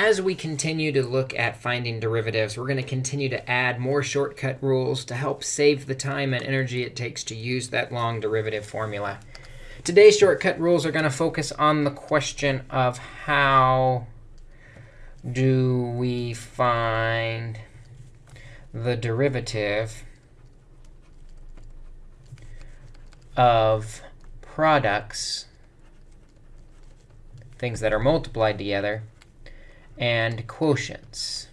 as we continue to look at finding derivatives, we're going to continue to add more shortcut rules to help save the time and energy it takes to use that long derivative formula. Today's shortcut rules are going to focus on the question of how do we find the derivative of products, things that are multiplied together, and quotients,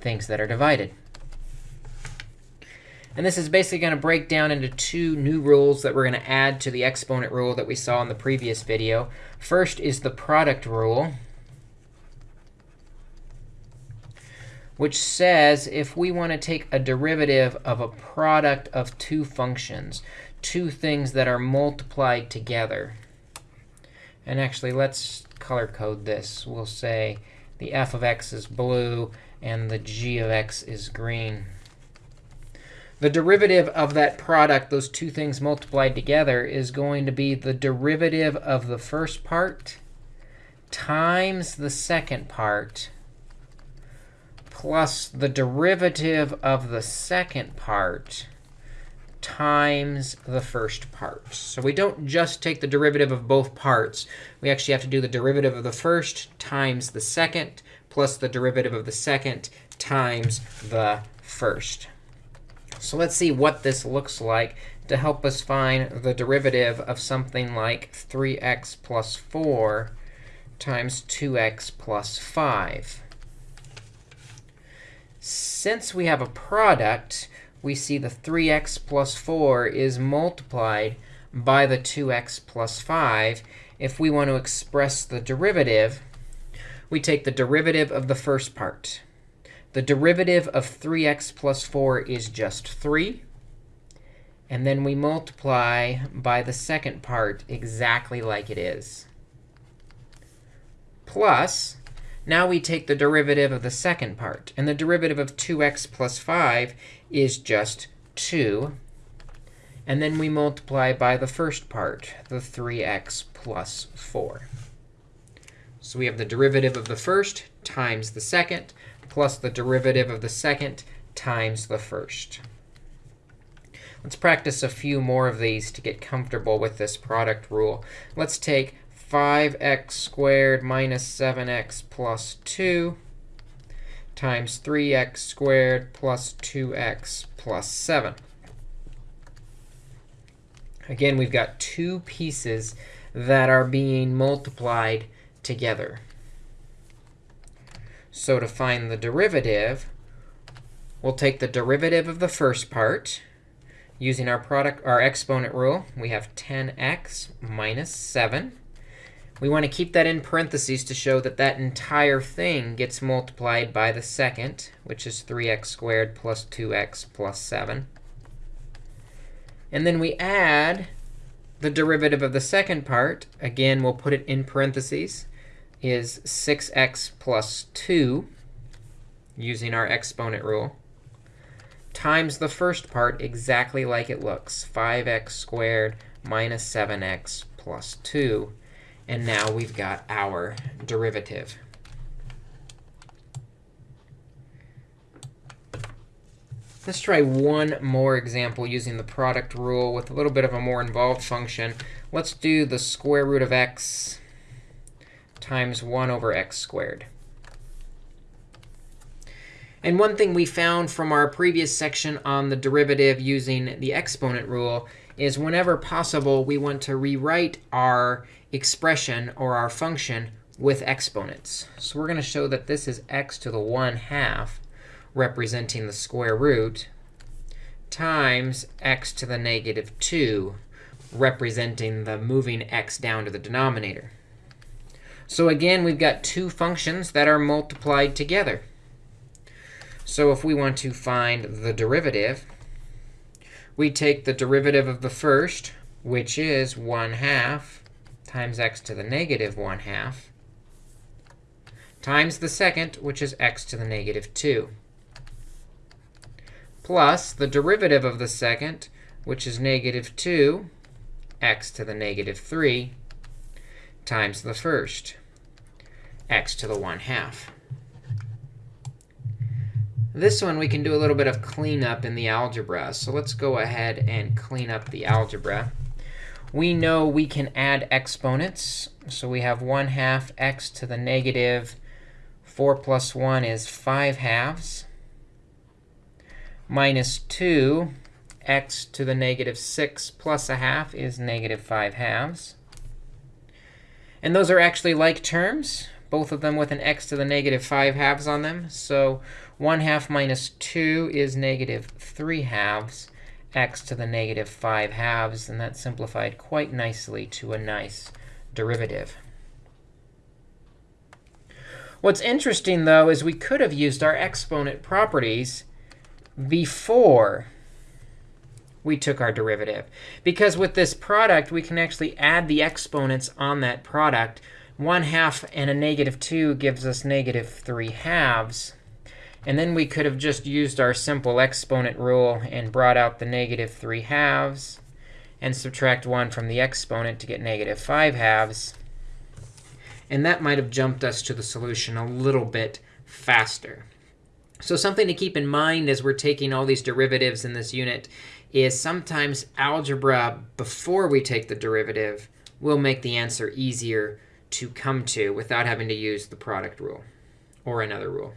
things that are divided. And this is basically going to break down into two new rules that we're going to add to the exponent rule that we saw in the previous video. First is the product rule, which says if we want to take a derivative of a product of two functions, two things that are multiplied together. And actually, let's color code this. We'll say the f of x is blue and the g of x is green. The derivative of that product, those two things multiplied together, is going to be the derivative of the first part times the second part plus the derivative of the second part times the first part. So we don't just take the derivative of both parts. We actually have to do the derivative of the first times the second plus the derivative of the second times the first. So let's see what this looks like to help us find the derivative of something like 3x plus 4 times 2x plus 5. Since we have a product, we see the 3x plus 4 is multiplied by the 2x plus 5. If we want to express the derivative, we take the derivative of the first part. The derivative of 3x plus 4 is just 3. And then we multiply by the second part exactly like it is. Plus, now we take the derivative of the second part. And the derivative of 2x plus 5 is just 2. And then we multiply by the first part, the 3x plus 4. So we have the derivative of the first times the second plus the derivative of the second times the first. Let's practice a few more of these to get comfortable with this product rule. Let's take 5x squared minus 7x plus 2 times 3x squared plus 2x plus 7. Again, we've got two pieces that are being multiplied together. So to find the derivative, we'll take the derivative of the first part. Using our product, our exponent rule, we have 10x minus 7. We want to keep that in parentheses to show that that entire thing gets multiplied by the second, which is 3x squared plus 2x plus 7. And then we add the derivative of the second part. Again, we'll put it in parentheses, is 6x plus 2, using our exponent rule, times the first part exactly like it looks, 5x squared minus 7x plus 2. And now we've got our derivative. Let's try one more example using the product rule with a little bit of a more involved function. Let's do the square root of x times 1 over x squared. And one thing we found from our previous section on the derivative using the exponent rule is whenever possible, we want to rewrite our expression or our function with exponents. So we're going to show that this is x to the 1 half, representing the square root, times x to the negative 2, representing the moving x down to the denominator. So again, we've got two functions that are multiplied together. So if we want to find the derivative, we take the derivative of the first, which is 1 half times x to the negative 1 half, times the second, which is x to the negative 2, plus the derivative of the second, which is negative 2, x to the negative 3, times the first. x to the 1 half. This one, we can do a little bit of cleanup in the algebra. So let's go ahead and clean up the algebra. We know we can add exponents. So we have 1 half x to the negative 4 plus 1 is 5 halves, minus 2 x to the negative 6 plus a half is negative 5 halves. And those are actually like terms, both of them with an x to the negative 5 halves on them. So 1 half minus 2 is negative 3 halves x to the negative 5 halves. And that simplified quite nicely to a nice derivative. What's interesting, though, is we could have used our exponent properties before we took our derivative. Because with this product, we can actually add the exponents on that product. 1 half and a negative 2 gives us negative 3 halves. And then we could have just used our simple exponent rule and brought out the negative 3 halves and subtract 1 from the exponent to get negative 5 halves. And that might have jumped us to the solution a little bit faster. So something to keep in mind as we're taking all these derivatives in this unit is sometimes algebra, before we take the derivative, will make the answer easier to come to without having to use the product rule or another rule.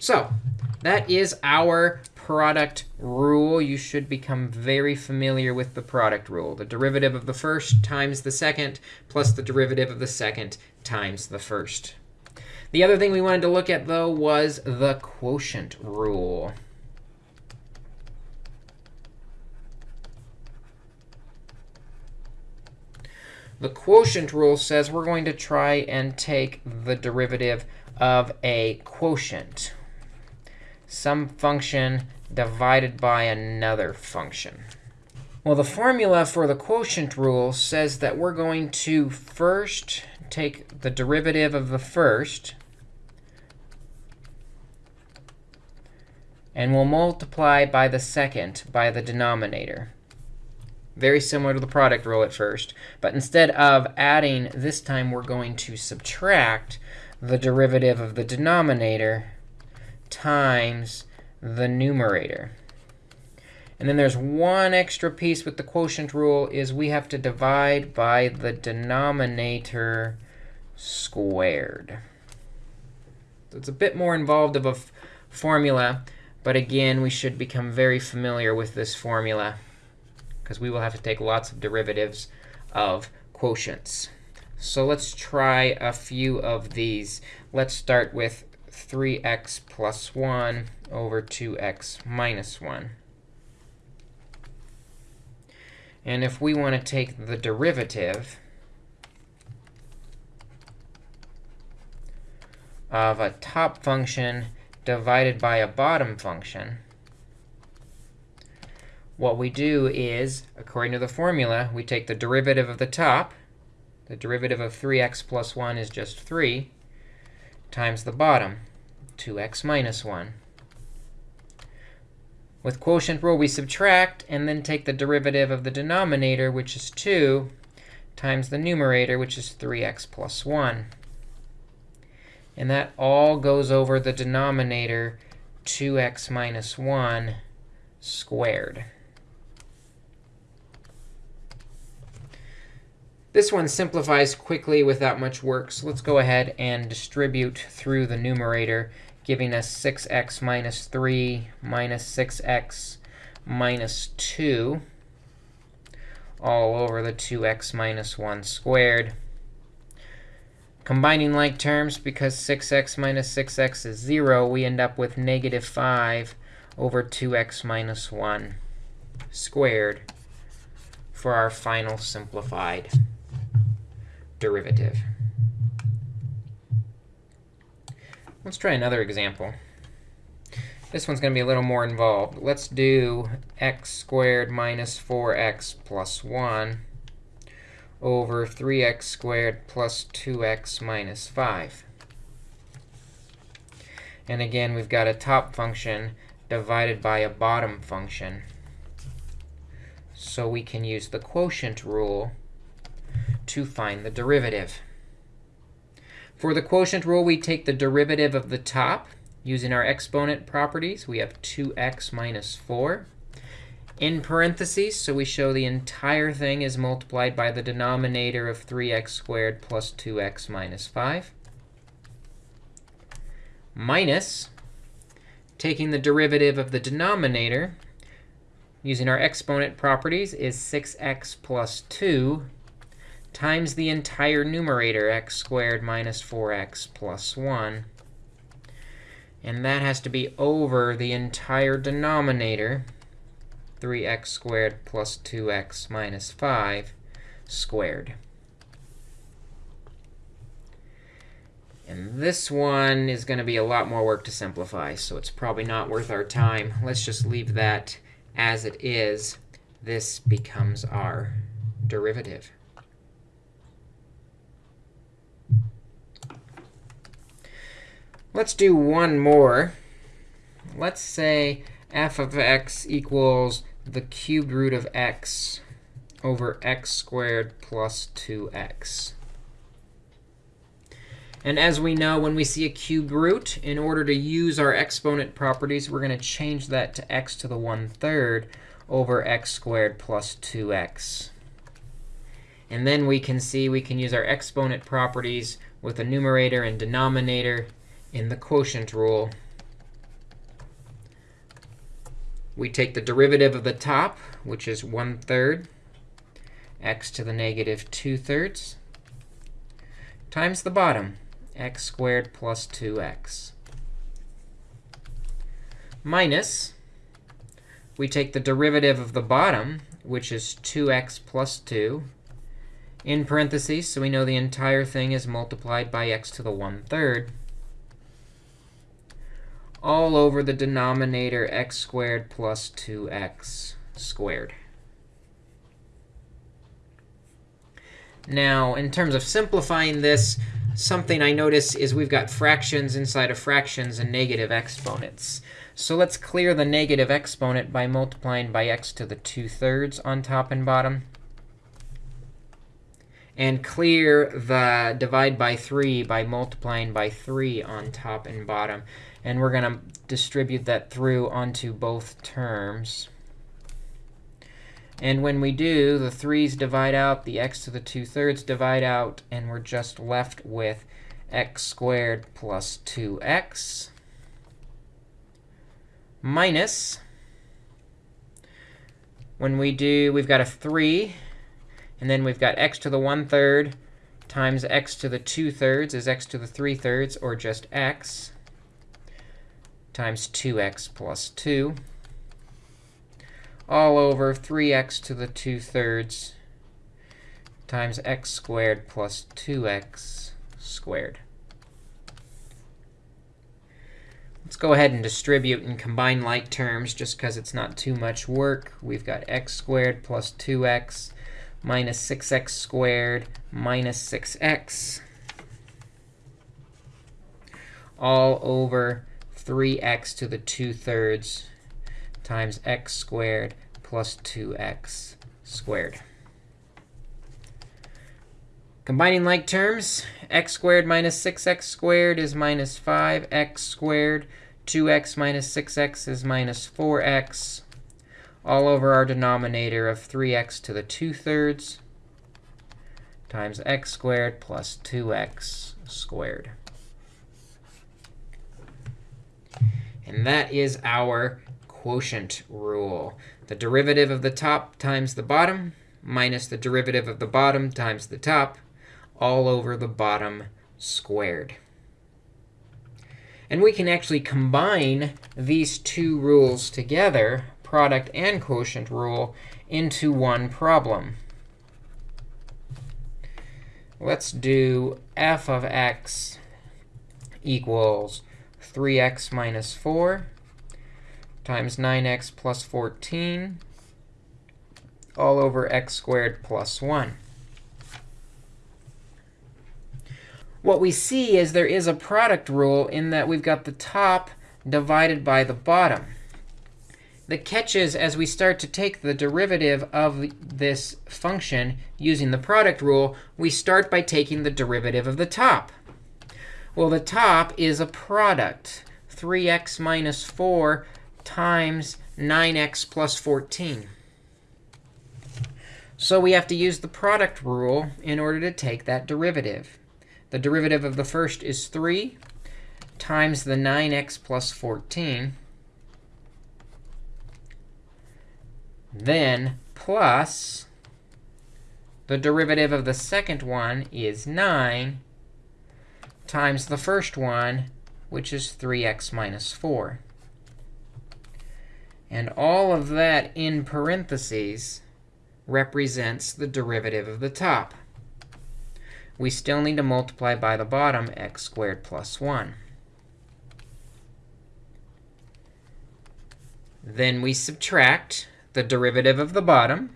So that is our product rule. You should become very familiar with the product rule. The derivative of the first times the second plus the derivative of the second times the first. The other thing we wanted to look at, though, was the quotient rule. The quotient rule says we're going to try and take the derivative of a quotient some function divided by another function. Well, the formula for the quotient rule says that we're going to first take the derivative of the first, and we'll multiply by the second by the denominator. Very similar to the product rule at first. But instead of adding, this time we're going to subtract the derivative of the denominator times the numerator. And then there's one extra piece with the quotient rule is we have to divide by the denominator squared. So it's a bit more involved of a formula. But again, we should become very familiar with this formula, because we will have to take lots of derivatives of quotients. So let's try a few of these. Let's start with 3x plus 1 over 2x minus 1. And if we want to take the derivative of a top function divided by a bottom function, what we do is, according to the formula, we take the derivative of the top. The derivative of 3x plus 1 is just 3 times the bottom. 2x minus 1. With quotient rule, we subtract and then take the derivative of the denominator, which is 2, times the numerator, which is 3x plus 1. And that all goes over the denominator, 2x minus 1 squared. This one simplifies quickly without much work. So let's go ahead and distribute through the numerator giving us 6x minus 3 minus 6x minus 2 all over the 2x minus 1 squared. Combining like terms, because 6x minus 6x is 0, we end up with negative 5 over 2x minus 1 squared for our final simplified derivative. Let's try another example. This one's going to be a little more involved. Let's do x squared minus 4x plus 1 over 3x squared plus 2x minus 5. And again, we've got a top function divided by a bottom function. So we can use the quotient rule to find the derivative. For the quotient rule, we take the derivative of the top. Using our exponent properties, we have 2x minus 4 in parentheses, so we show the entire thing is multiplied by the denominator of 3x squared plus 2x minus 5, minus taking the derivative of the denominator, using our exponent properties, is 6x plus 2 times the entire numerator, x squared minus 4x plus 1. And that has to be over the entire denominator, 3x squared plus 2x minus 5 squared. And this one is going to be a lot more work to simplify, so it's probably not worth our time. Let's just leave that as it is. This becomes our derivative. Let's do one more. Let's say f of x equals the cubed root of x over x squared plus 2x. And as we know, when we see a cubed root, in order to use our exponent properties, we're going to change that to x to the 1 third over x squared plus 2x. And then we can see we can use our exponent properties with a numerator and denominator in the quotient rule we take the derivative of the top, which is 1 third x to the negative 2 thirds, times the bottom, x squared plus 2x. Minus, we take the derivative of the bottom, which is 2x plus 2, in parentheses, so we know the entire thing is multiplied by x to the 1 third all over the denominator x squared plus 2x squared. Now, in terms of simplifying this, something I notice is we've got fractions inside of fractions and negative exponents. So let's clear the negative exponent by multiplying by x to the 2 thirds on top and bottom. And clear the divide by 3 by multiplying by 3 on top and bottom. And we're going to distribute that through onto both terms. And when we do, the 3's divide out, the x to the 2 thirds divide out, and we're just left with x squared plus 2x minus, when we do, we've got a 3, and then we've got x to the 1 third times x to the 2 thirds is x to the 3 thirds, or just x times 2x plus 2 all over 3x to the 2 thirds times x squared plus 2x squared. Let's go ahead and distribute and combine like terms just because it's not too much work. We've got x squared plus 2x minus 6x squared minus 6x all over 3x to the 2 thirds times x squared plus 2x squared. Combining like terms, x squared minus 6x squared is minus 5x squared. 2x minus 6x is minus 4x, all over our denominator of 3x to the 2 thirds times x squared plus 2x squared. And that is our quotient rule. The derivative of the top times the bottom minus the derivative of the bottom times the top all over the bottom squared. And we can actually combine these two rules together, product and quotient rule, into one problem. Let's do f of x equals 3x minus 4 times 9x plus 14 all over x squared plus 1. What we see is there is a product rule in that we've got the top divided by the bottom. The catch is, as we start to take the derivative of this function using the product rule, we start by taking the derivative of the top. Well, the top is a product. 3x minus 4 times 9x plus 14. So we have to use the product rule in order to take that derivative. The derivative of the first is 3 times the 9x plus 14. Then plus the derivative of the second one is 9 times the first one, which is 3x minus 4. And all of that in parentheses represents the derivative of the top. We still need to multiply by the bottom, x squared plus 1. Then we subtract the derivative of the bottom.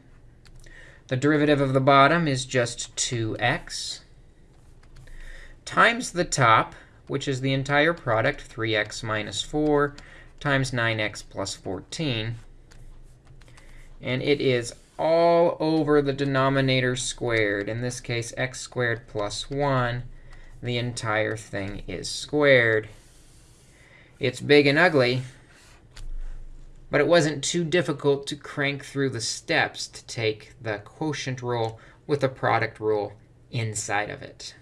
The derivative of the bottom is just 2x times the top, which is the entire product, 3x minus 4 times 9x plus 14. And it is all over the denominator squared. In this case, x squared plus 1. The entire thing is squared. It's big and ugly, but it wasn't too difficult to crank through the steps to take the quotient rule with the product rule inside of it.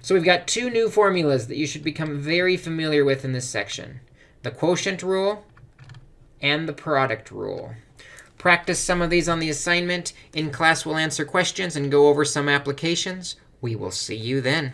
So we've got two new formulas that you should become very familiar with in this section, the quotient rule and the product rule. Practice some of these on the assignment. In class, we'll answer questions and go over some applications. We will see you then.